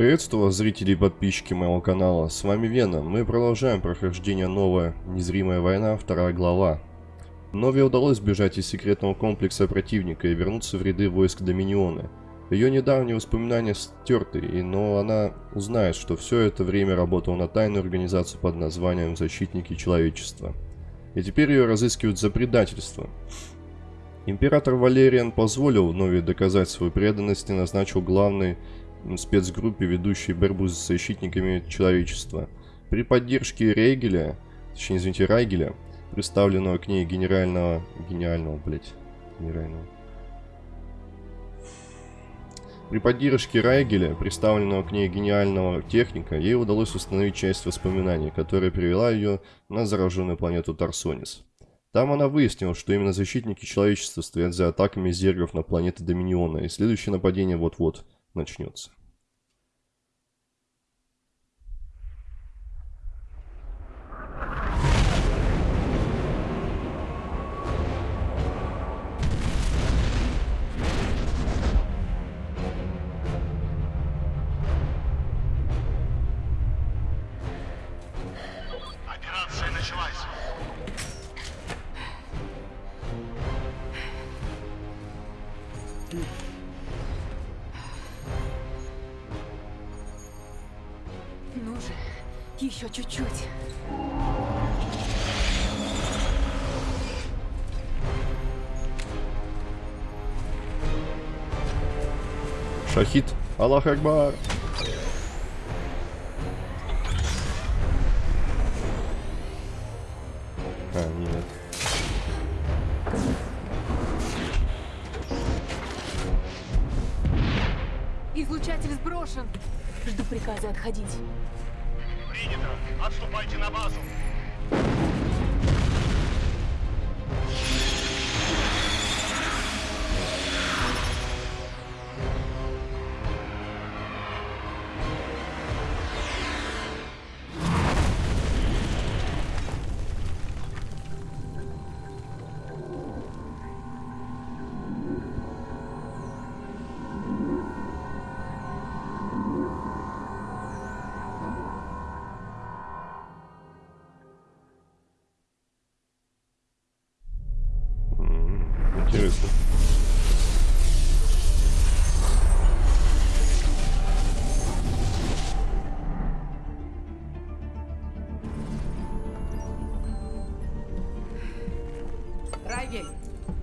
Приветствую вас, зрители и подписчики моего канала. С вами Вена. Мы продолжаем прохождение новая «Незримая война», вторая глава. Нове удалось сбежать из секретного комплекса противника и вернуться в ряды войск Доминиона. Ее недавние воспоминания стерты, но она узнает, что все это время работала на тайную организацию под названием «Защитники человечества». И теперь ее разыскивают за предательство. Император Валериан позволил Нови доказать свою преданность и назначил главной спецгруппе, ведущей борьбу с защитниками человечества. При поддержке Рейгеля, точнее, извините, Райгеля, представленного к ней генерального... Гениального, блять, генерального. При поддержке Райгеля, представленного к ней гениального техника, ей удалось установить часть воспоминаний, которая привела ее на зараженную планету Тарсонис. Там она выяснила, что именно защитники человечества стоят за атаками зергов на планеты Доминиона, и следующее нападение вот-вот начнется. Еще чуть-чуть. Шахид, Аллах Акбар!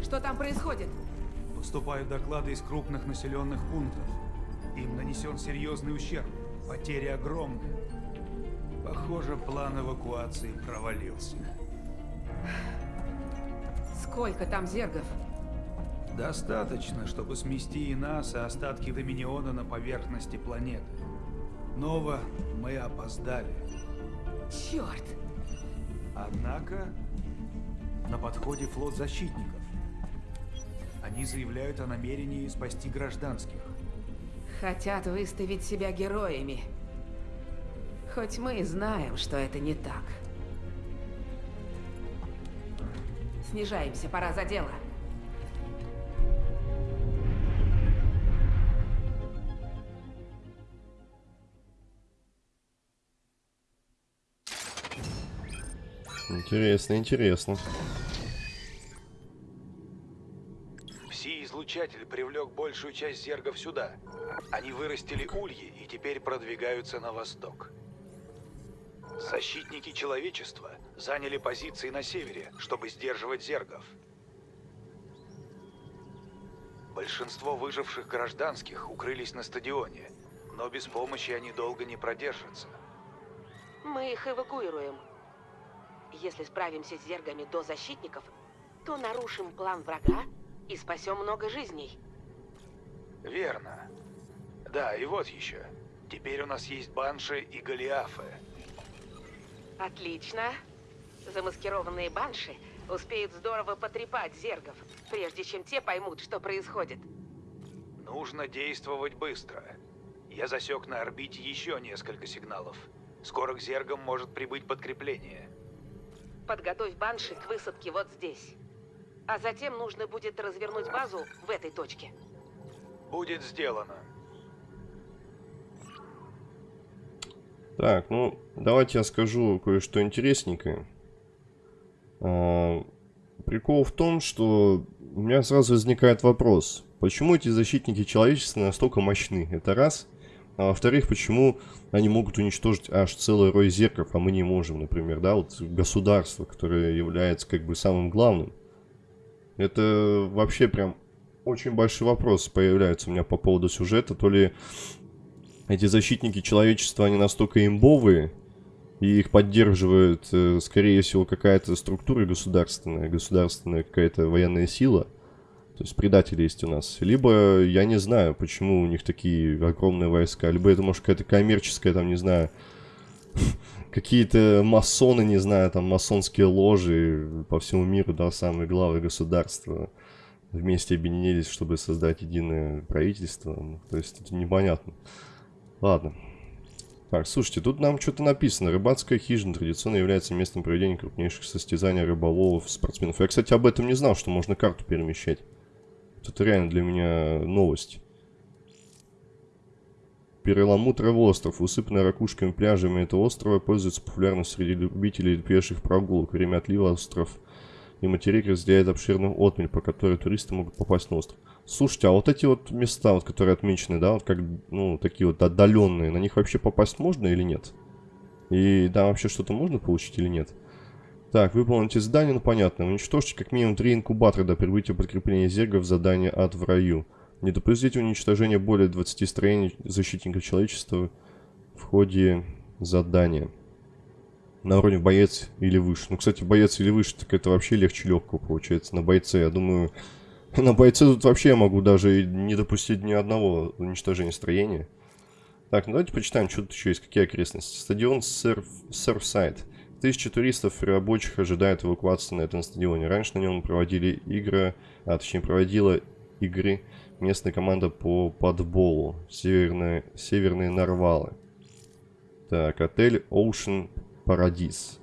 Что там происходит? Поступают доклады из крупных населенных пунктов. Им нанесен серьезный ущерб. Потери огромны. Похоже, план эвакуации провалился. Сколько там зергов? Достаточно, чтобы смести и нас, и остатки Доминиона на поверхности планеты. Нова, мы опоздали. Черт! Однако, на подходе флот защитников. Они заявляют о намерении спасти гражданских. Хотят выставить себя героями. Хоть мы и знаем, что это не так. Снижаемся, пора за дело. Интересно, интересно. Пси-излучатель привлек большую часть зергов сюда. Они вырастили ульи и теперь продвигаются на восток. Защитники человечества заняли позиции на севере, чтобы сдерживать зергов. Большинство выживших гражданских укрылись на стадионе, но без помощи они долго не продержатся. Мы их эвакуируем. Если справимся с зергами до защитников, то нарушим план врага и спасем много жизней. Верно. Да, и вот еще. Теперь у нас есть банши и голиафы. Отлично. Замаскированные банши успеют здорово потрепать зергов, прежде чем те поймут, что происходит. Нужно действовать быстро. Я засек на орбите еще несколько сигналов. Скоро к зергам может прибыть подкрепление. Подготовь банши к высадке вот здесь. А затем нужно будет развернуть базу в этой точке. Будет сделано. Так, ну, давайте я скажу кое-что интересненькое. А, прикол в том, что у меня сразу возникает вопрос. Почему эти защитники человечества настолько мощны? Это раз. А во-вторых, почему они могут уничтожить аж целый рой зерков, а мы не можем, например, да, вот государство, которое является как бы самым главным. Это вообще прям очень большой вопрос появляется у меня по поводу сюжета. То ли эти защитники человечества, они настолько имбовые, и их поддерживает, э, скорее всего, какая-то структура государственная, государственная какая-то военная сила. То есть предатели есть у нас. Либо я не знаю, почему у них такие огромные войска. Либо это может какая-то коммерческая, там, не знаю, какие-то масоны, не знаю, там масонские ложи по всему миру, да, самые главы государства вместе объединились, чтобы создать единое правительство. Ну, то есть это непонятно. Ладно. Так, слушайте, тут нам что-то написано. Рыбацкая хижина традиционно является местом проведения крупнейших состязаний рыболовов, спортсменов. Я, кстати, об этом не знал, что можно карту перемещать. Это реально для меня новость. Переламутровый остров, усыпанный ракушками пляжами этого острова, пользуется популярностью среди любителей пеших прогулок. Время отлива остров и материк разделяет обширную отмель, по которой туристы могут попасть на остров. Слушайте, а вот эти вот места, вот, которые отмечены, да, вот как, ну, такие вот отдаленные, на них вообще попасть можно или нет? И да, вообще что-то можно получить или нет? Так, выполните задание, ну понятно. Уничтожьте как минимум три инкубатора до прибытия подкрепления зергов задание ад в раю. Не допустите уничтожения более 20 строений защитников человечества в ходе задания. На уровне боец или выше. Ну, кстати, боец или выше, так это вообще легче легкого получается. На бойце, я думаю... На бойце тут вообще я могу даже не допустить ни одного уничтожения строения. Так, ну давайте почитаем, что тут еще есть, какие окрестности. Стадион Серф... Серфсайд. Тысячи туристов и рабочих ожидают эвакуации на этом стадионе. Раньше на нем проводили игры, а точнее проводила игры местная команда по подболу. Северные, северные Нарвалы. Так, отель Ocean Paradise.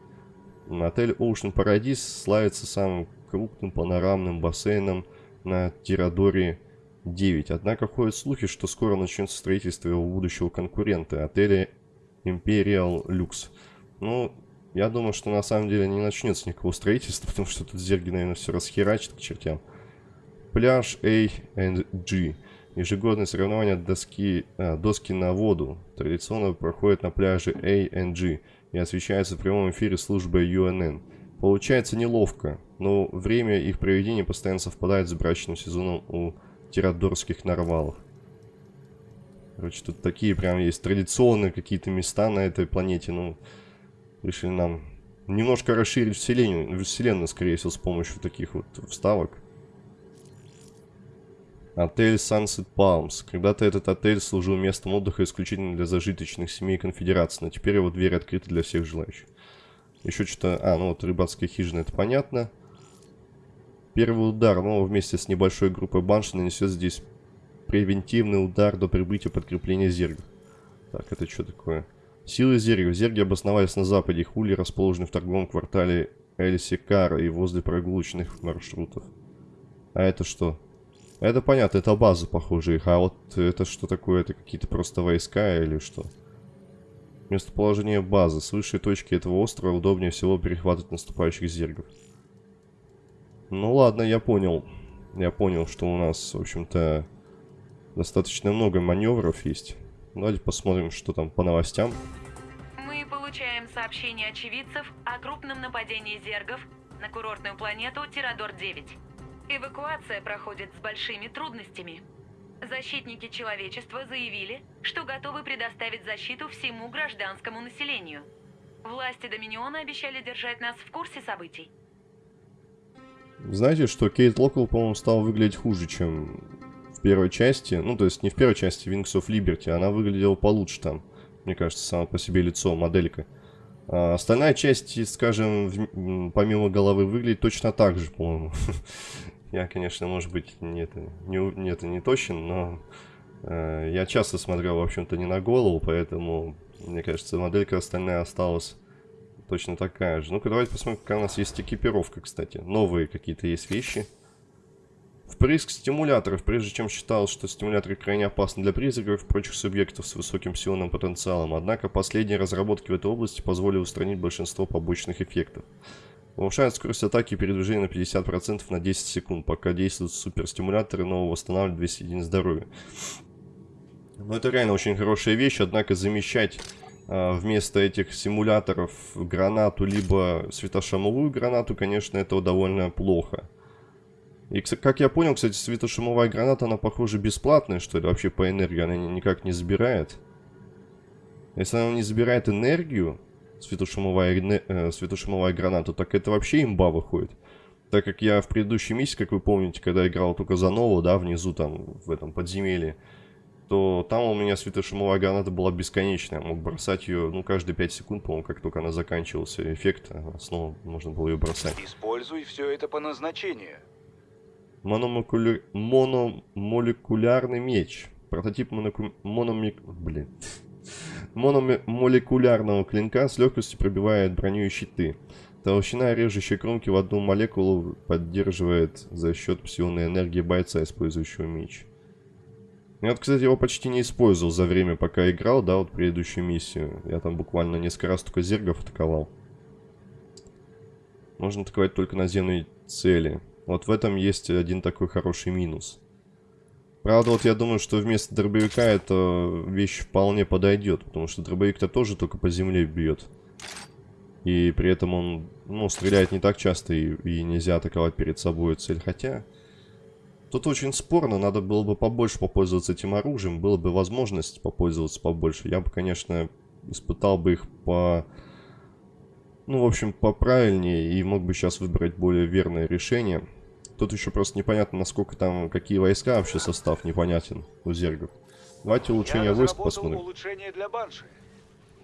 Отель Ocean Paradise славится самым крупным панорамным бассейном на Тирадоре 9. Однако ходят слухи, что скоро начнется строительство его будущего конкурента, отеля Imperial Lux. Ну, я думаю, что на самом деле не начнется никакого строительства, потому что тут зерги, наверное, все расхерачит к чертям. Пляж A and G. Ежегодные соревнования доски, а, доски на воду традиционно проходят на пляже A and G и освещаются в прямом эфире службой UNN. Получается неловко, но время их проведения постоянно совпадает с брачным сезоном у тирадорских нарвалов. Короче, тут такие прям есть традиционные какие-то места на этой планете, ну решили нам немножко расширить вселенную, вселенную, скорее всего, с помощью таких вот вставок. Отель Sunset Palms. Когда-то этот отель служил местом отдыха исключительно для зажиточных семей конфедерации, но теперь его двери открыты для всех желающих. Еще что-то... А, ну вот рыбацкая хижина, это понятно. Первый удар, но вместе с небольшой группой банши нанесет здесь превентивный удар до прибытия подкрепления зергов. Так, это что такое? Силы зергов. Зерги обосновались на западе. Хули расположены в торговом квартале Эльсикара и возле прогулочных маршрутов. А это что? Это понятно, это база, похоже, их. А вот это что такое? Это какие-то просто войска или что? Местоположение базы. С высшей точки этого острова удобнее всего перехватывать наступающих зергов. Ну ладно, я понял. Я понял, что у нас, в общем-то, достаточно много маневров есть. Давайте посмотрим, что там по новостям. Мы получаем сообщения очевидцев о крупном нападении зергов на курортную планету Тирадор-9. Эвакуация проходит с большими трудностями. Защитники человечества заявили, что готовы предоставить защиту всему гражданскому населению. Власти Доминиона обещали держать нас в курсе событий. Знаете, что Кейт Локвелл, по-моему, стал выглядеть хуже, чем первой части, ну, то есть не в первой части Wings of Liberty, она выглядела получше там, мне кажется, само по себе лицо, моделька. А остальная часть, скажем, в, помимо головы выглядит точно так же, по-моему. Я, конечно, может быть, не это, не, не, это не точен, но э, я часто смотрел, в общем-то, не на голову, поэтому, мне кажется, моделька остальная осталась точно такая же. Ну-ка, давайте посмотрим, какая у нас есть экипировка, кстати. Новые какие-то есть вещи. Впрыск стимуляторов. Прежде чем считал, что стимуляторы крайне опасны для призраков и прочих субъектов с высоким псионным потенциалом. Однако последние разработки в этой области позволили устранить большинство побочных эффектов. Повышает скорость атаки и передвижения на 50% на 10 секунд, пока действуют суперстимуляторы, но восстанавливает 200 единиц здоровья. Ну, это реально очень хорошая вещь, однако замещать э, вместо этих симуляторов гранату, либо светошумовую гранату, конечно, это довольно плохо. И, как я понял, кстати, светошумовая граната, она, похоже, бесплатная, что ли, вообще по энергии, она никак не забирает. Если она не забирает энергию, светошумовая, э, светошумовая граната, так это вообще имба выходит. Так как я в предыдущей миссии, как вы помните, когда играл только за Нову, да, внизу там, в этом подземелье, то там у меня светошумовая граната была бесконечная. Я мог бросать ее, ну, каждые 5 секунд, по-моему, как только она заканчивался эффект, снова можно было ее бросать. Используй все это по назначению. Мономолекулярный меч. Прототип моноку... мономик... Блин. Мономолекулярного клинка с легкостью пробивает броню и щиты. Толщина режущей кромки в одну молекулу поддерживает за счет псионной энергии бойца, использующего меч. Я вот, кстати, его почти не использовал за время, пока играл, да, вот предыдущую миссию. Я там буквально несколько раз только зергов атаковал. Можно атаковать только наземные цели. Вот в этом есть один такой хороший минус. Правда, вот я думаю, что вместо дробовика эта вещь вполне подойдет, потому что дробовик-то тоже только по земле бьет. И при этом он, ну, стреляет не так часто, и, и нельзя атаковать перед собой цель. Хотя, тут очень спорно, надо было бы побольше попользоваться этим оружием, было бы возможность попользоваться побольше. Я бы, конечно, испытал бы их по ну, в общем, поправильнее и мог бы сейчас выбрать более верное решение. Тут еще просто непонятно, насколько там, какие войска вообще состав непонятен у зергов. Давайте улучшение Я войск посмотрим. улучшение для банши.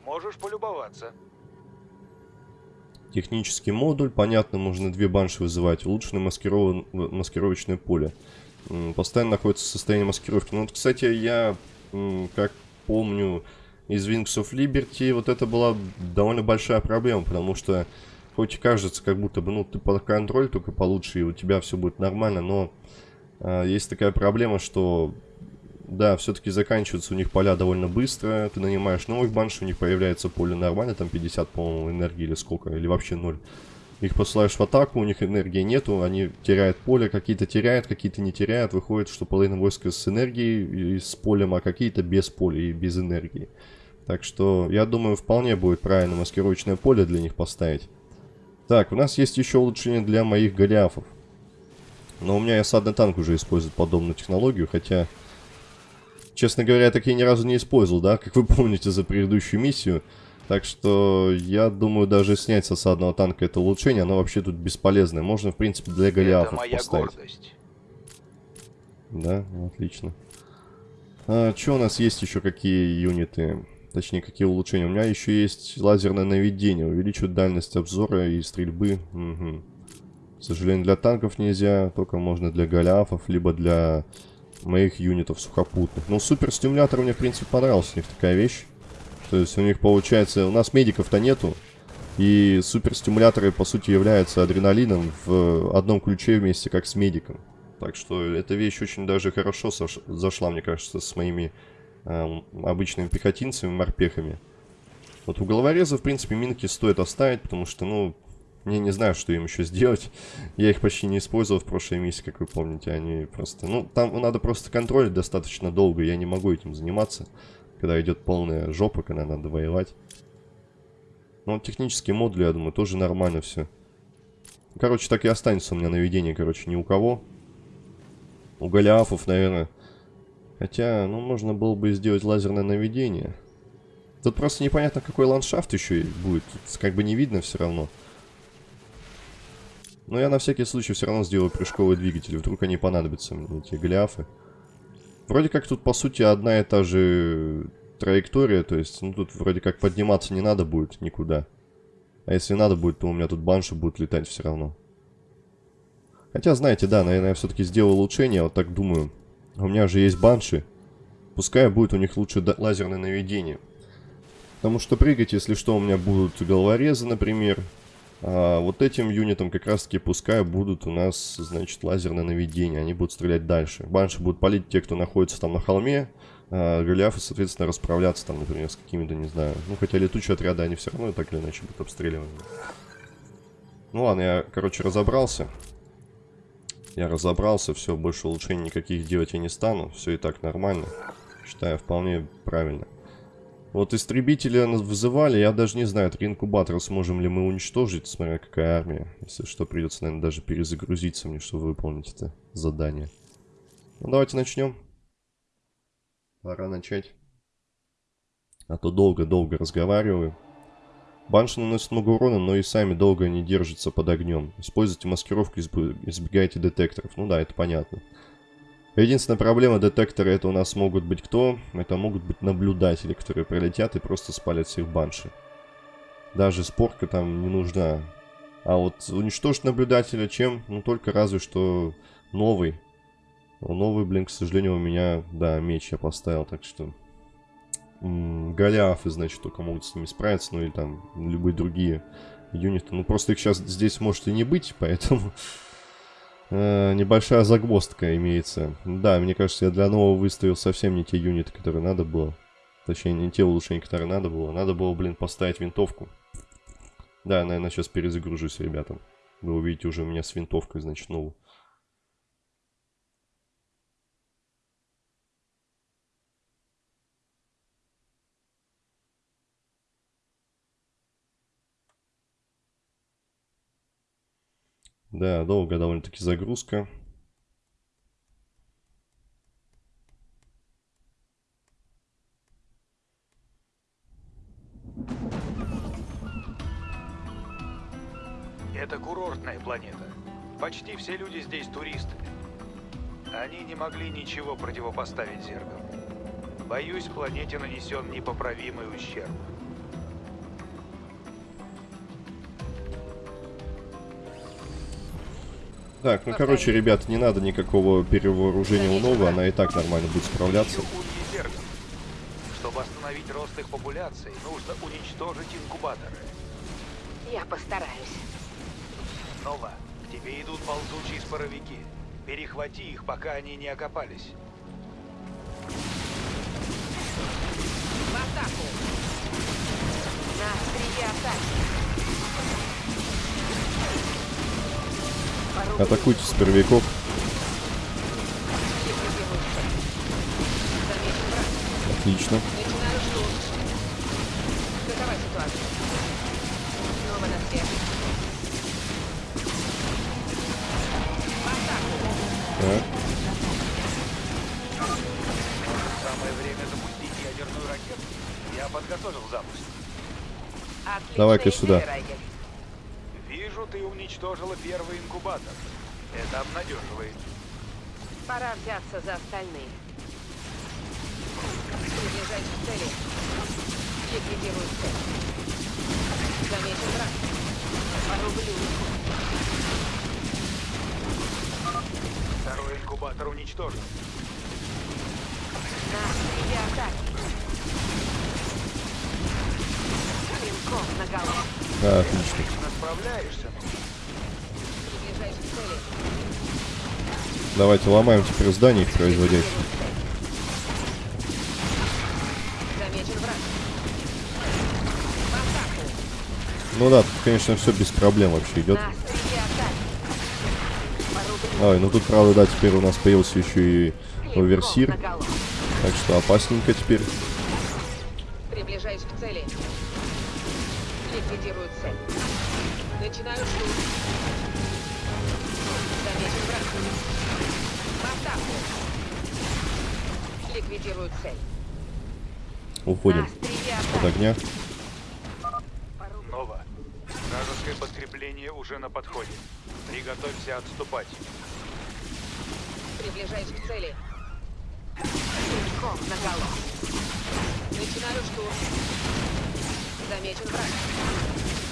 Можешь полюбоваться. Технический модуль, понятно, можно две банши вызывать. Улучшенное маскирован... маскировочное поле. Постоянно находится в состоянии маскировки. Ну вот, кстати, я, как помню, из Wings of Liberty, вот это была довольно большая проблема, потому что хоть и кажется, как будто бы, ну, ты под контроль только получше, и у тебя все будет нормально, но э, есть такая проблема, что, да, все-таки заканчиваются у них поля довольно быстро, ты нанимаешь новых банш, у них появляется поле нормально, там 50, по-моему, энергии или сколько, или вообще ноль. Их посылаешь в атаку, у них энергии нету, они теряют поле, какие-то теряют, какие-то не теряют. Выходит, что половина войска с энергией и с полем, а какие-то без поля и без энергии. Так что, я думаю, вполне будет правильно маскировочное поле для них поставить. Так, у нас есть еще улучшение для моих голиафов. Но у меня осадный танк уже использует подобную технологию, хотя... Честно говоря, я такие ни разу не использовал, да, как вы помните за предыдущую миссию. Так что, я думаю, даже снять с осадного танка это улучшение, оно вообще тут бесполезное. Можно, в принципе, для голиафов поставить. Гордость. Да, отлично. А, что у нас есть еще какие юниты? Точнее, какие улучшения. У меня еще есть лазерное наведение. Увеличивает дальность обзора и стрельбы. Угу. К сожалению, для танков нельзя. Только можно для голиафов, либо для моих юнитов сухопутных. Но суперстимулятор мне, в принципе, понравился. У них такая вещь. То есть у них получается... У нас медиков-то нету. И суперстимуляторы, по сути, являются адреналином в одном ключе вместе, как с медиком. Так что эта вещь очень даже хорошо зашла, мне кажется, с моими э, обычными пехотинцами, морпехами. Вот у головореза, в принципе, минки стоит оставить, потому что, ну, я не знаю, что им еще сделать. Я их почти не использовал в прошлой миссии, как вы помните. Они просто... Ну, там надо просто контролить достаточно долго. Я не могу этим заниматься, когда идет полная жопа, когда надо воевать. Но технические модули, я думаю, тоже нормально все. Короче, так и останется у меня наведение, короче, ни у кого. У Голиафов, наверное, Хотя, ну, можно было бы сделать лазерное наведение. Тут просто непонятно, какой ландшафт еще будет. Тут как бы не видно все равно. Но я на всякий случай все равно сделаю прыжковый двигатель. Вдруг они понадобятся мне, эти гляфы. Вроде как тут, по сути, одна и та же траектория. То есть, ну, тут вроде как подниматься не надо будет никуда. А если надо будет, то у меня тут банши будут летать все равно. Хотя, знаете, да, наверное, я все-таки сделал улучшение. Вот так думаю. У меня же есть банши. Пускай будет у них лучше лазерное наведение. Потому что прыгать, если что, у меня будут головорезы, например. А вот этим юнитам как раз таки пускай будут у нас, значит, лазерное наведение. Они будут стрелять дальше. Банши будут палить те, кто находится там на холме. А Голиафы, соответственно, расправляться там, например, с какими-то, не знаю. Ну, хотя летучие отряды, они все равно так или иначе будут обстреливаны. Ну ладно, я, короче, разобрался. Я разобрался, все, больше улучшений никаких делать я не стану. Все и так нормально. Считаю, вполне правильно. Вот истребителя вызывали, я даже не знаю, три инкубатора сможем ли мы уничтожить, смотря какая армия. Если что, придется, наверное, даже перезагрузиться мне, чтобы выполнить это задание. Ну, давайте начнем. Пора начать. А то долго-долго разговариваю. Банши наносят много урона, но и сами долго не держатся под огнем. Используйте маскировку, избегайте детекторов. Ну да, это понятно. Единственная проблема детектора это у нас могут быть кто? Это могут быть наблюдатели, которые прилетят и просто спалят всех банши. Даже спорка там не нужна. А вот уничтожить наблюдателя чем? Ну только разве что новый. Но новый, блин, к сожалению, у меня, да, меч я поставил, так что... Голиафы, значит, только могут с ними справиться, ну или там любые другие юниты. Ну просто их сейчас здесь может и не быть, поэтому... Э, небольшая загвоздка имеется. Да, мне кажется, я для нового выставил совсем не те юниты, которые надо было. Точнее, не те улучшения, которые надо было. Надо было, блин, поставить винтовку. Да, наверное, сейчас перезагружусь, ребята. Вы увидите уже у меня с винтовкой, значит, новую. Да, долго довольно-таки загрузка. Это курортная планета. Почти все люди здесь туристы. Они не могли ничего противопоставить зергам. Боюсь, планете нанесен непоправимый ущерб. Так, ну короче, ребят, не надо никакого перевооружения у Новы, она и так нормально будет справляться. Чтобы остановить рост их популяции, нужно уничтожить инкубаторы. Я постараюсь. Нова, к тебе идут ползучие споровики. Перехвати их, пока они не окопались. В атаку! На острие атаки! Связи. В атаку! Так. Самое время запустить ядерную ракету. Я подготовил запуск. Отличная Давай-ка сюда. Райгель. Ты уничтожила первый инкубатор. Это обнадеживает. Пора взяться за остальные. Приближаюсь к цели. Ликвидирую цель. Замечен враг. Порублю. Второй инкубатор уничтожен. На острие атаки. Клинком наголо. А, отлично. Отлично. Давайте ломаем теперь здания их атаку. Ну да, тут, конечно, все без проблем вообще идет. Ой, ну тут, правда, да, теперь у нас появился еще и оверсир. Так что опасненько теперь. Приближаюсь к цели. Ликвидирую. Начинаю штурм. Замечен враг. В атаку. Ликвидирую цель. Уходим На от огня. Нова. Вражеское подкрепление уже на подходе. Приготовься отступать. Приближаюсь к цели. Клинком наголо. Начинаю штурм. Замечен враг.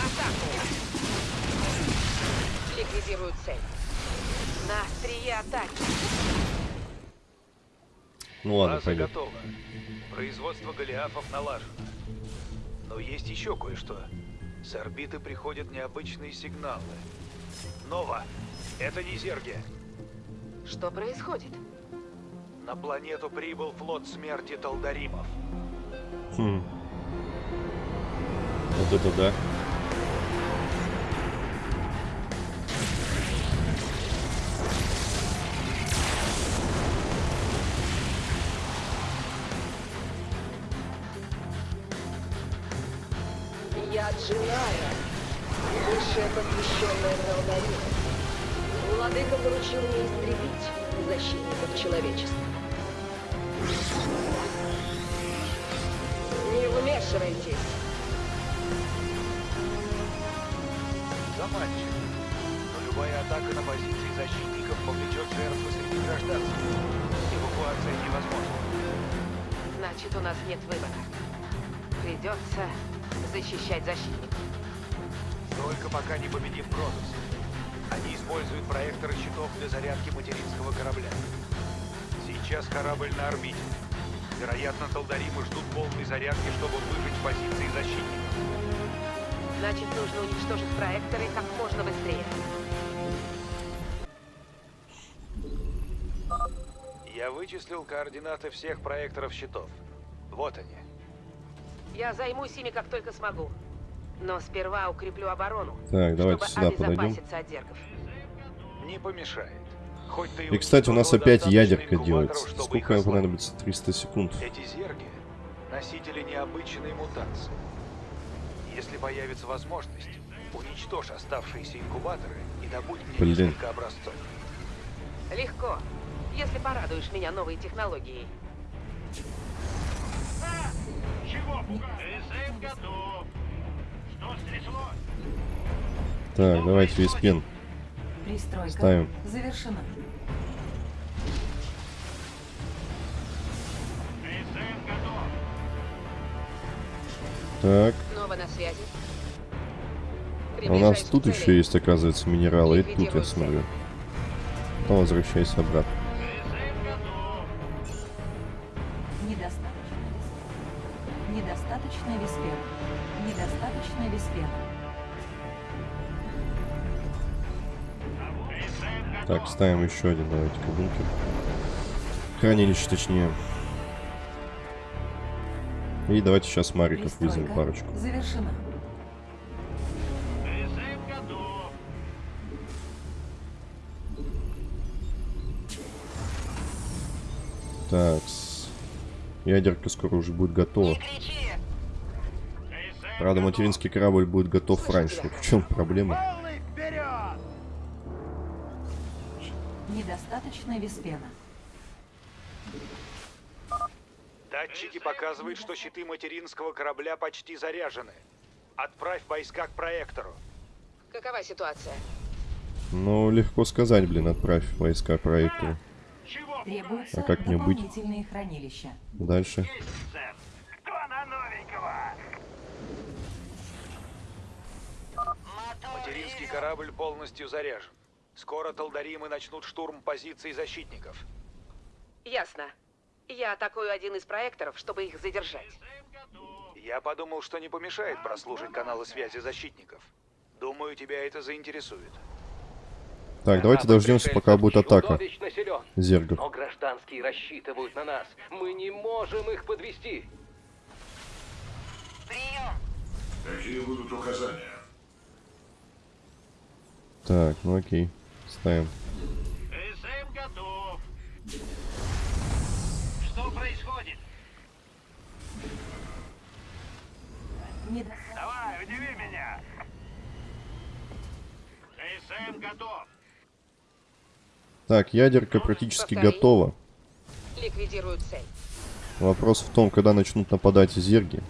В атаку. Ликвидирую цель. На острие атаки. Ну ладно, База пойдем. готова. Производство голиафов налажено. Но есть еще кое-что. С орбиты приходят необычные сигналы. Нова, это не зерги. Что происходит? На планету прибыл флот смерти Талдаримов. Хм. Вот это да. Посвященная Талдарина. Владыка поручил мне истребить защитников человечества. Не вмешивайтесь. Заманчиво. Но любая атака на позиции защитников повлечет жертвы среди гражданских. Эвакуация невозможна. Значит, у нас нет выбора. Придется защищать защитников. Пока не победим Грозус. Они используют проекторы щитов для зарядки материнского корабля. Сейчас корабль на орбите. Вероятно, Талдаримы ждут полной зарядки, чтобы выжить позиции защитников. Значит, нужно уничтожить проекторы как можно быстрее. Я вычислил координаты всех проекторов щитов. Вот они. Я займусь ими как только смогу. Но сперва укреплю оборону, Так, давайте сюда подойдем. Не помешает. Хоть ты И, кстати, у нас опять ядерка делается. Сколько понадобится? 300 секунд. Эти зерги — носители необычной мутации. Если появится возможность, уничтожь оставшиеся инкубаторы и добудь мне Блин. несколько образцов. Легко, если порадуешь меня новой технологией. Чего пугать? Готов. Так, давайте весь пен. Пристройка Ставим. завершена. Так, Снова на связи. а у нас тут еще есть, оказывается, минералы. И тут я смотрю. Потом возвращайся обратно. Недостаточно. Недостаточно веспена. Недостаточно готов. Так, ставим еще один, давайте-ка бункер. Хранилище, точнее. И давайте сейчас Мариков вызовем парочку. завершена. СМ готов. Ядерка скоро уже будет готова. Правда, материнский корабль будет готов раньше. Вот в чем проблема? Недостаточно веспена. Датчики показывают, что щиты материнского корабля почти заряжены. Отправь войска к проектору. Какова ситуация? Ну, легко сказать, блин, отправь войска к проектору. Требуются А как мне быть? хранилища. Дальше. есть, сэр? Кто на новенького? Материнский корабль полностью заряжен. Скоро Талдаримы начнут штурм позиций защитников. Ясно. Я атакую один из проекторов, чтобы их задержать. Я подумал, что не помешает прослушать каналы связи защитников. Думаю, тебя это заинтересует. Так, давайте дождемся, пока будет атака. Зергов. Но гражданские рассчитывают на нас. Мы не можем их подвести. Какие будут указания? Так, ну окей. Ставим. СМ готов. Что происходит? Давай, удиви меня. СМ готов. Так, ядерка практически готова. Цель. Вопрос в том, когда начнут нападать зерги.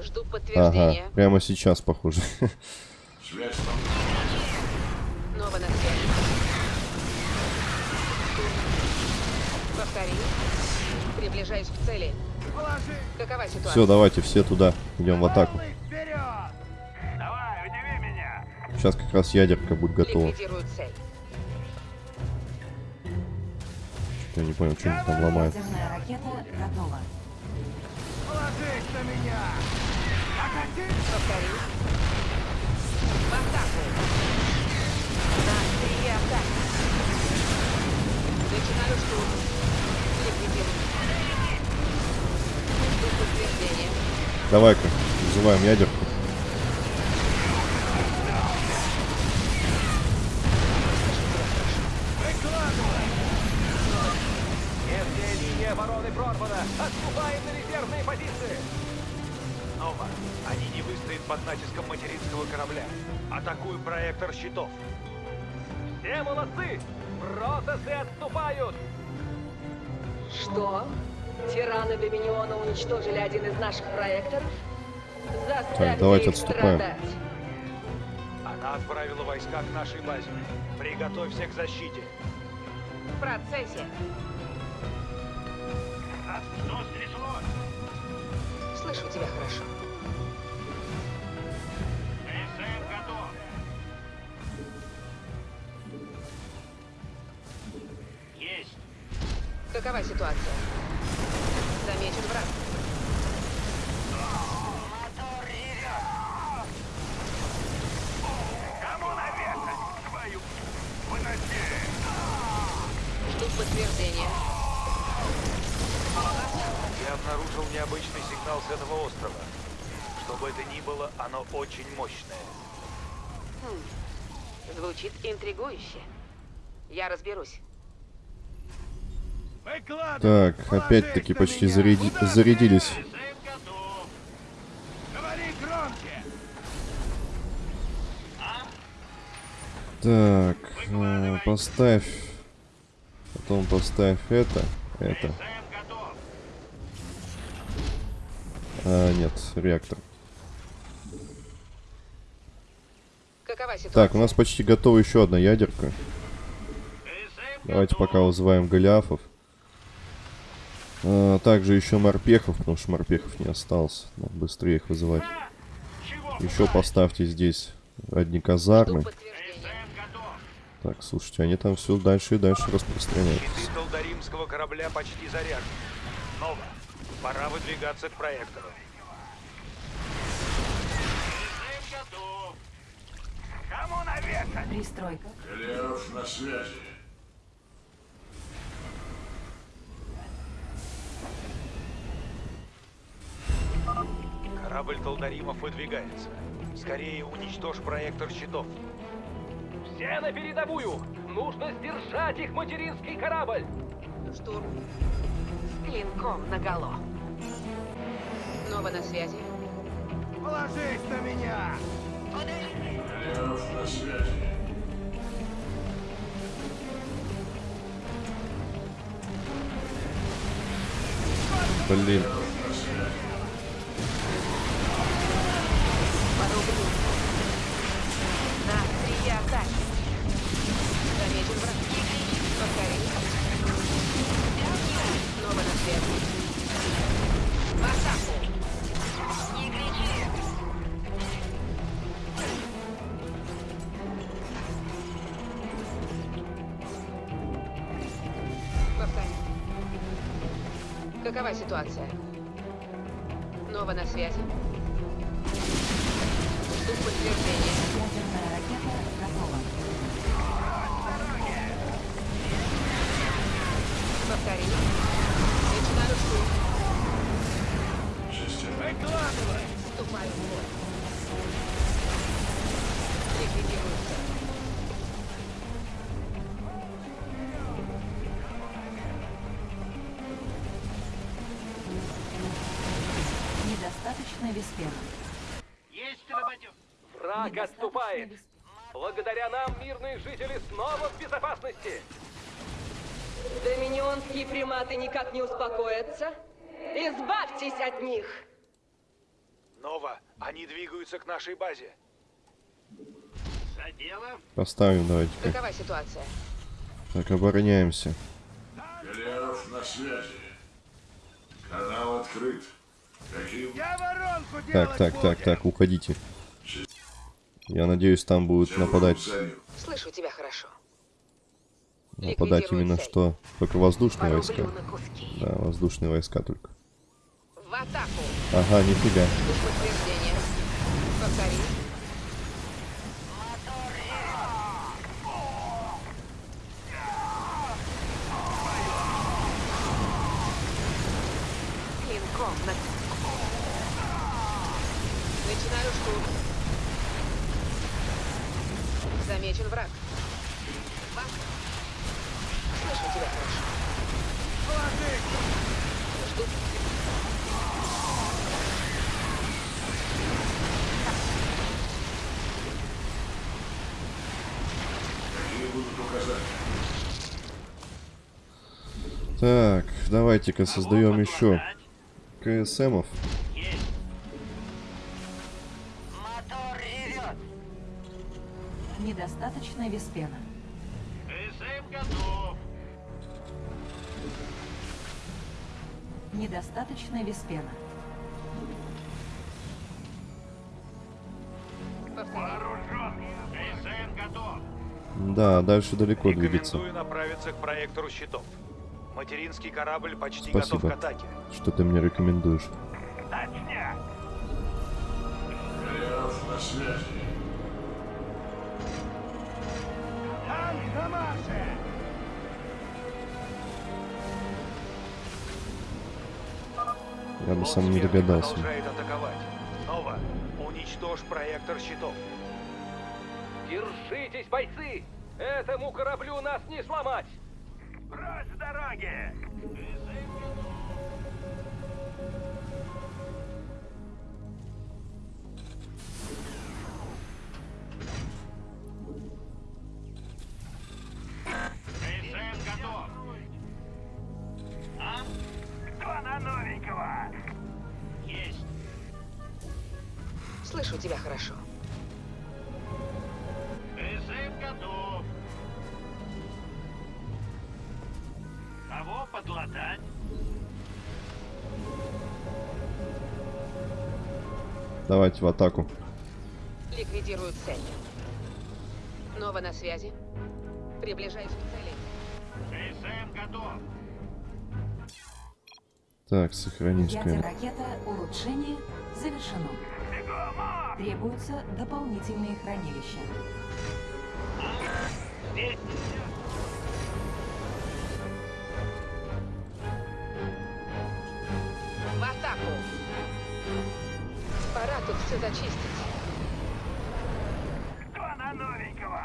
Жду Ага, прямо сейчас, похоже. Связь там. Снова на связи. Повтори. Приближаюсь к цели. Какова ситуация? Все, давайте все туда. Идем в атаку. вперед! Давай, удиви меня. Сейчас как раз ядерка будет готова. Цель. Я не понял, что они там ломают. Начинаю штурм. Ликвидируем. Давай-ка, вызываем ядерку. Уничтожили один из наших проекторов? Заставьте давайте их отступаем. страдать. Она отправила войска к нашей базе. Приготовься к защите. В процессе. А что? Слышу тебя хорошо. СМ готов. Есть. Какова ситуация? Очень мощное. Звучит интригующе. Я разберусь. Так, опять-таки почти заряди- зарядились. Так, э, поставь. Потом поставь это, это. СМ готов. А, нет, реактор. Какова ситуация? Так, у нас почти готова еще одна ядерка. Давайте пока вызываем Голиафов. А, также еще морпехов, потому что морпехов не осталось. Надо быстрее их вызывать. Еще поставьте здесь одни казармы. Так, слушайте, они там все дальше и дальше распространяются. Щиты Талдаримского корабля почти заряжены. Нова, пора выдвигаться к проектору. Кому навешать? Пристройка. Голиаф на связи. Корабль Талдаримов выдвигается. Скорее уничтожь проектор щитов. Все на передовую! Нужно сдержать их материнский корабль! Штурм. С клинком наголо. Нова на связи. Положись на меня! Блин, Доминионские приматы никак не успокоятся. Избавьтесь от них! Нова, они двигаются к нашей базе. За дело? поставим давайте-ка. Какова ситуация? Так, обороняемся. Голиаф на связи. Канал открыт. Каким Я воронку Так, так, так, так, уходите. Я надеюсь, там будут нападать, зарю. Слышу тебя хорошо. Нападать Ликвидируем именно цель. что только воздушные Порублю войска. Да, воздушные войска только. атаку! Ага, нифига. Повтори. Клинком на... Начинаю штурм. Замечен враг. Бах. Слышу тебя хорошо. Жду. Какие будут указания? Так, давайте-ка создаем еще КСМов. Недостаточно виспена. КСМ готов. Недостаточно виспена. Повтори. Вооружен. КСМ готов. Да, дальше далеко двигаться. Направиться к проектору щитов. Материнский корабль почти Спасибо. готов к атаке. Что ты мне рекомендуешь? Точняк. Голиаф на связи. Танк на марше. Я бы сам не догадался. продолжает атаковать. Нова, уничтожь проектор щитов. Держитесь, бойцы! Этому кораблю нас не сломать! Прочь подлатать? Давайте в атаку. Ликвидируют цель. Нова на связи. Приближаюсь к цели. КСМ готов. Так, сохранить Ядер камеру. ракета улучшение завершено. Требуются дополнительные хранилища. Здесь. Все зачистить. Кто на новенького?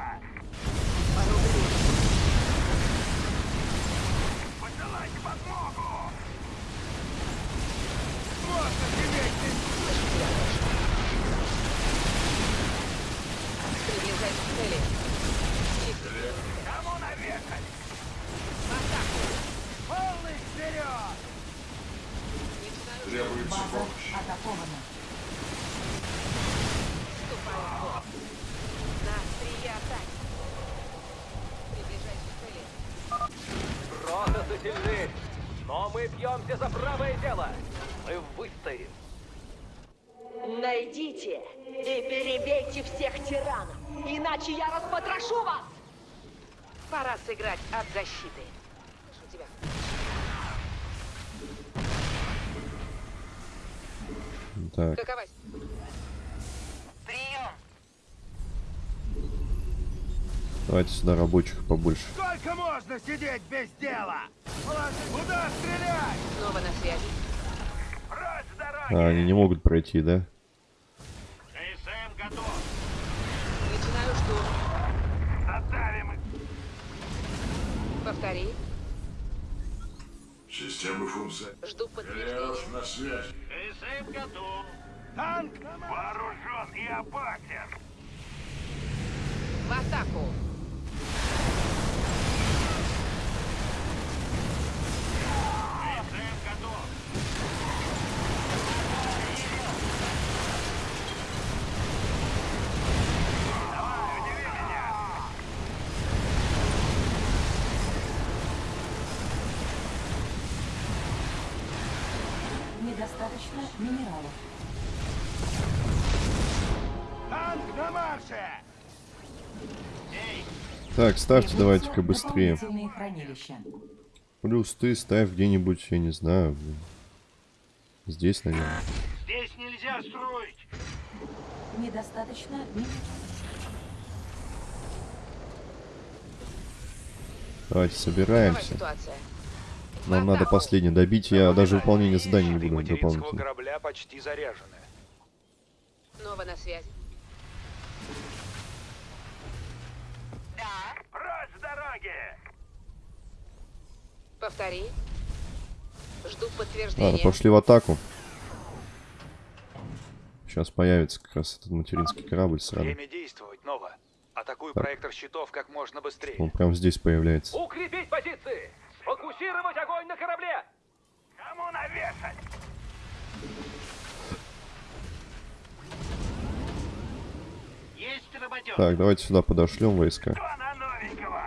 Порубли. Посылайте подмогу. Слышу тебя хорошо. Приближаюсь к цели. Ликвидируют. Кому навешать? В атаку! Полный вперед! Начинаю Требуется База помощь. атакована. Вступаю в бой. На острие атаки. Приближаюсь к цели. Протасы сильны, но мы бьемся за правое дело. Мы выстоим. Найдите и тиранов, иначе я распотрошу вас! Пора сыграть от защиты. Слышу тебя. Так, Какова... Прием! давайте сюда рабочих побольше. Сколько можно сидеть без дела? Куда стрелять? Снова на связи. А, они не могут пройти, да? КСМ готов. Начинаю штурм. Задавим их. Повтори. Системы функции. Жду подтверждения. Голиаф на связи. КСМ готов. Танк вооружен и опасен. В атаку. Так, ставьте давайте-ка быстрее. Плюс ты ставь где-нибудь, я не знаю. блин. Здесь, наверное. Здесь нельзя строить. Недостаточно. Давайте собираемся. Нам надо последний добить. Я даже выполнение заданий не буду дополнительно. корабля почти заряжены. Нова на связи. Прочь с дороги! Повтори. Жду Ладно, подтверждения. пошли в атаку. Сейчас появится как раз этот материнский корабль сразу. Время действовать, Нова. Атакуй Так. проектор щитов как можно быстрее. Он прям здесь появляется. Укрепить позиции! Фокусировать огонь на корабле! Кому навешать? Есть работёг. Так, давайте сюда подошлем войска. Кто на новенького?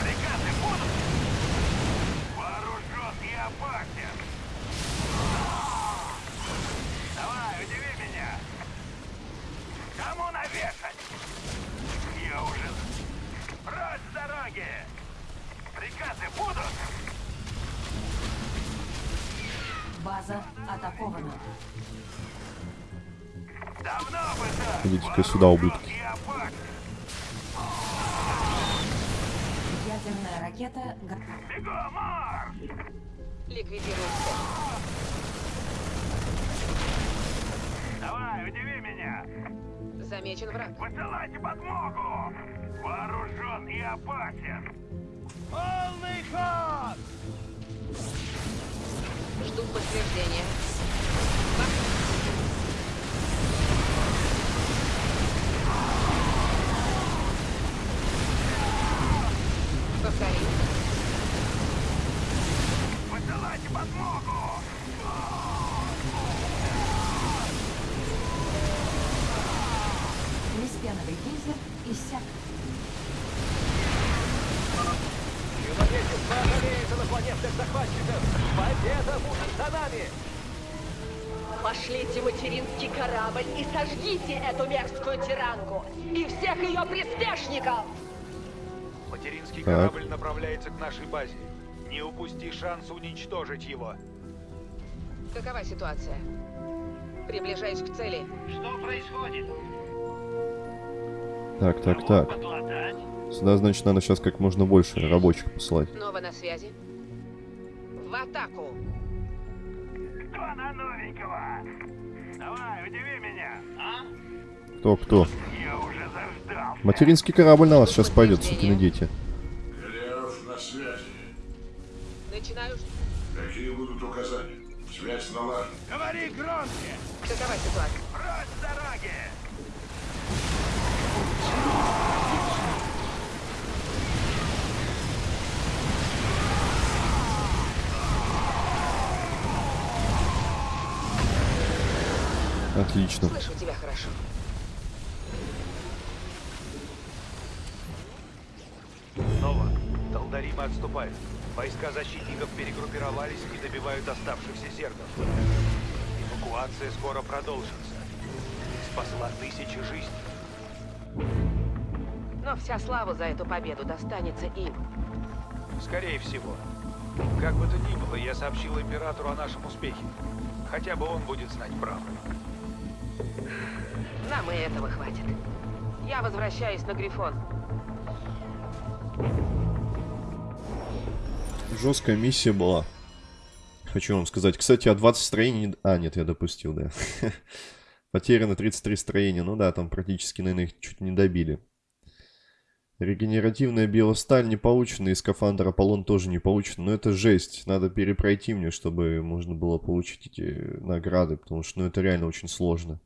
Приказы будут? Вооружен и опасен. Давай, удиви меня. Кому навешать? Я уже... Прочь с дороги! Приказы будут? База атакована. Давно бы так! Идите-ка сюда, ублюдки. Ядерная ракета го- Бегом, марш! Ликвидируем цель. Давай, удиви меня! Замечен враг. Высылайте подмогу! Вооружен и опасен! Полный ход! Жду подтверждения. Повтори. Высылайте подмогу! Лиспеновый гейзер иссяк. Человечество одолеет инопланетных захватчиков! Победа будет за нами! Пошлите материнский корабль и сожгите эту мерзкую тиранку и всех ее приспешников! Материнский Так. корабль направляется к нашей базе. Не упусти шанс уничтожить его. Какова ситуация? Приближаюсь к цели. Что происходит? Так, так, так. Подлатать? Сюда, значит, надо сейчас как можно больше рабочих посылать. Нова на связи. В атаку. Кто на новенького? Давай, удиви меня! А? Кто, кто? Я уже заждал. Материнский корабль на вас сейчас пойдет, сукины дети. Голиаф на связи. Начинаю. Какие будут указания? Связь налажена. Говори громче! Какова ситуация? Прочь с дороги! Отлично. Слышу тебя хорошо. Нова, Талдаримы отступают. Войска защитников перегруппировались и добивают оставшихся зергов. Эвакуация скоро продолжится. Ты спасла тысячи жизней. Но вся слава за эту победу достанется им. Скорее всего. Как бы то ни было, я сообщил императору о нашем успехе. Хотя бы он будет знать правду. Нам и этого хватит. Я возвращаюсь на Грифон. Жесткая миссия была. Хочу вам сказать. Кстати, а 20 строений... А, нет, я допустил, да. Потеряно 33 строения. Ну да, там практически, наверное, их чуть не добили. Регенеративная биосталь не получена, и скафандр Аполлон тоже не получен. Но это жесть. Надо перепройти мне, чтобы можно было получить эти награды, потому что ну, это реально очень сложно.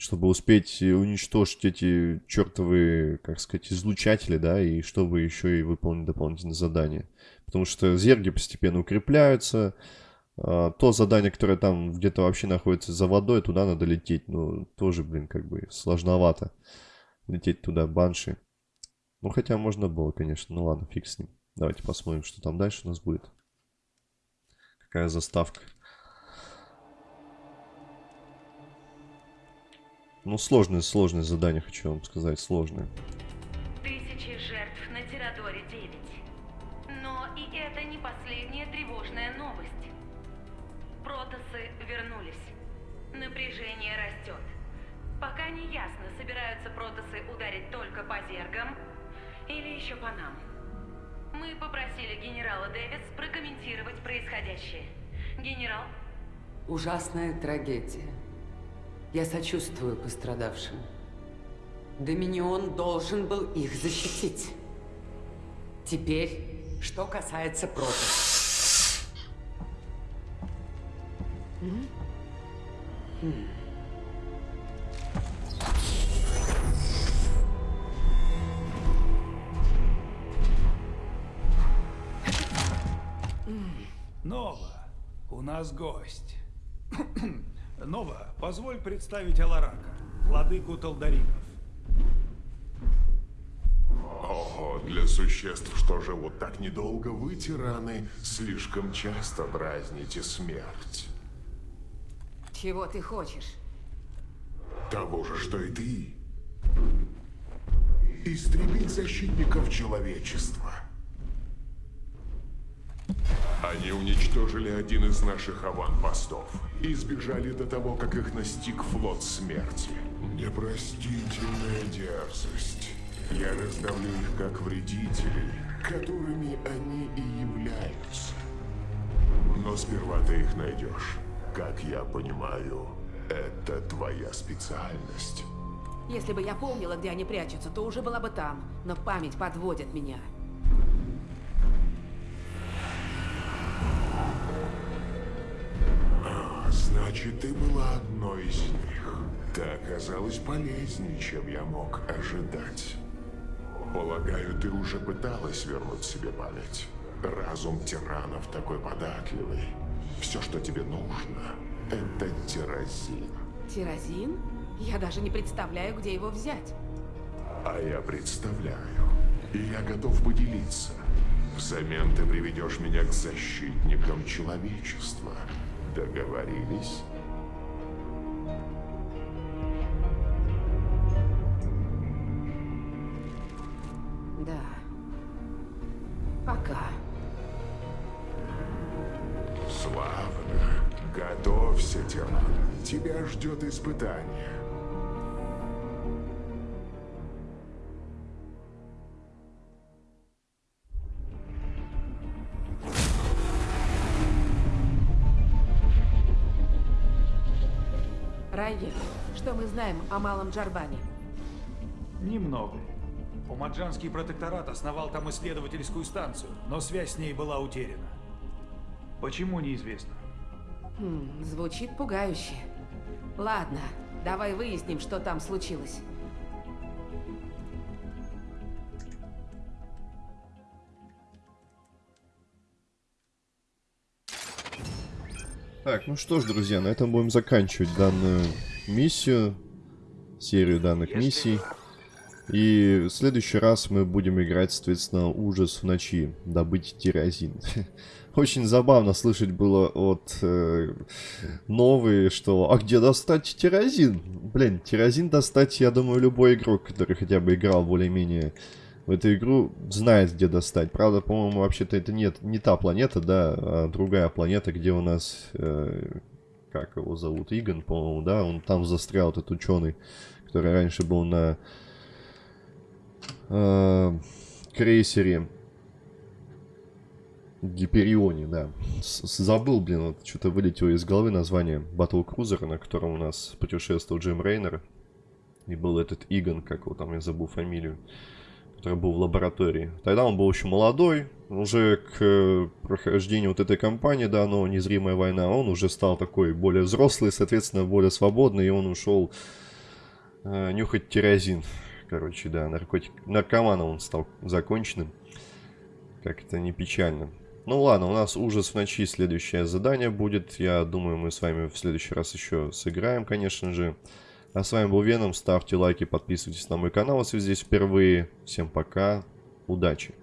Чтобы успеть уничтожить эти чертовые, как сказать, излучатели, да, и чтобы еще и выполнить дополнительные задания. Потому что зерги постепенно укрепляются. А, То задание, которое там где-то вообще находится за водой, туда надо лететь. Ну, тоже, блин, как бы сложновато лететь туда, банши. Ну, хотя можно было, конечно. Ну ладно, фиг с ним. Давайте посмотрим, что там дальше у нас будет. Какая заставка. Ну, сложное, сложное задание, хочу вам сказать, сложное. Тысячи жертв на Тирадоре 9. Но и это не последняя тревожная новость. Протасы вернулись. Напряжение растет. Пока не ясно, собираются протасы ударить только по зергам или еще по нам. Мы попросили генерала Дэвис прокомментировать происходящее. Генерал, Ужасная трагедия. Я сочувствую пострадавшим. Доминион должен был их защитить. Теперь, что касается против. Нова, у нас гость. Нова, позволь представить Аларака, владыку Талдаримов. Ого, для существ, что живут так недолго, вы, тираны, слишком часто дразните смерть. Чего ты хочешь? Того же, что и ты. Истребить защитников человечества. Они уничтожили один из наших аванпостов и сбежали до того, как их настиг флот смерти. Непростительная дерзость. Я раздавлю их как вредителей, которыми они и являются. Но сперва ты их найдешь. Как я понимаю, это твоя специальность. Если бы я помнила, где они прячутся, то уже была бы там. Но память подводит меня. Значит, ты была одной из них. Ты оказалась полезнее, чем я мог ожидать. Полагаю, ты уже пыталась вернуть себе память. Разум тиранов такой податливый. Все, что тебе нужно, это тирозин. Тирозин? Я даже не представляю, где его взять. А я представляю. И я готов поделиться. Взамен ты приведешь меня к защитникам человечества. Договорились? Знаем о Малом Джарбане? Немного. Умаджанский протекторат основал там исследовательскую станцию, но связь с ней была утеряна. Почему, неизвестно. Хм, звучит пугающе. Ладно, давай выясним, что там случилось. Так, ну что ж, друзья, на этом будем заканчивать данную миссию, серию данных миссий. И в следующий раз мы будем играть, соответственно, ужас в ночи, добыть тирозин. Очень забавно слышать было от э, новые, что «А где достать тирозин?» Блин, тирозин достать, я думаю, любой игрок, который хотя бы играл более-менее в эту игру, знает, где достать. Правда, по-моему, вообще-то это нет, не та планета, да, а другая планета, где у нас... Э, как его зовут? Игон, по-моему, да? Он там застрял, этот ученый, который раньше был на э, крейсере Гиперионе, да. С Забыл, блин, вот что-то вылетело из головы название Батл Крузера, на котором у нас путешествовал Джим Рейнер. И был этот Игон, как его там, я забыл фамилию, который был в лаборатории. Тогда он был еще молодой, уже к прохождению вот этой кампании, да, но незримая война, он уже стал такой более взрослый, соответственно, более свободный, и он ушел э, нюхать тирозин. Короче, да, наркотик. Наркоманом он стал законченным. Как это не печально. Ну ладно, у нас ужас в ночи. Следующее задание будет. Я думаю, мы с вами в следующий раз еще сыграем, конечно же. А с вами был Веном. Ставьте лайки, подписывайтесь на мой канал, если здесь впервые. Всем пока. Удачи.